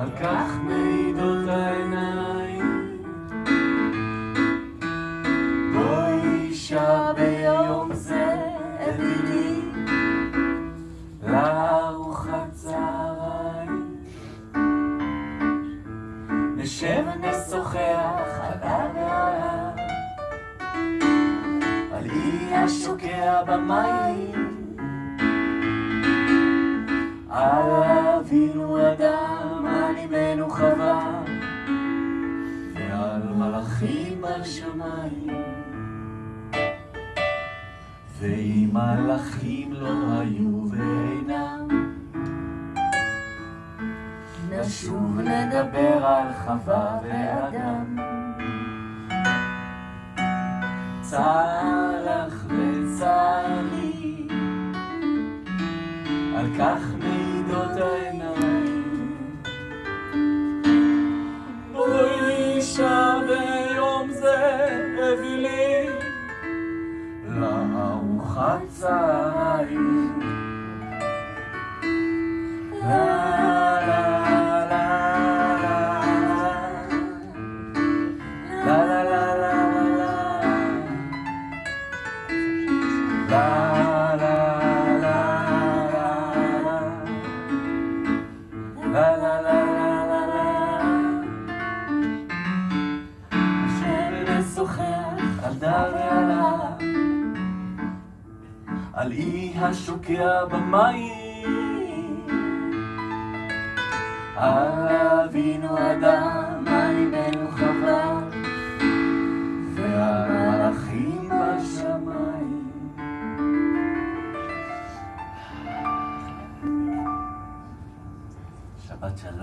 על כך מעידות העיניים. בואי אישה ביום זה ידידי לארוחת צהריים. נשב ונשוחח על העולם, על אי השוקע במים. על אמנו חווה ועל מלאכים בשמיים ואם מלאכים לא היו ואינם נשוב לדבר על חווה ואדם. צלח וצלי על כך מעידות העיניים הצהריים. שוחח על דבר על אי השוקע במים. אבינו אדם, על אמנו חווה ועל מלאכים בשמיים. שבת שלום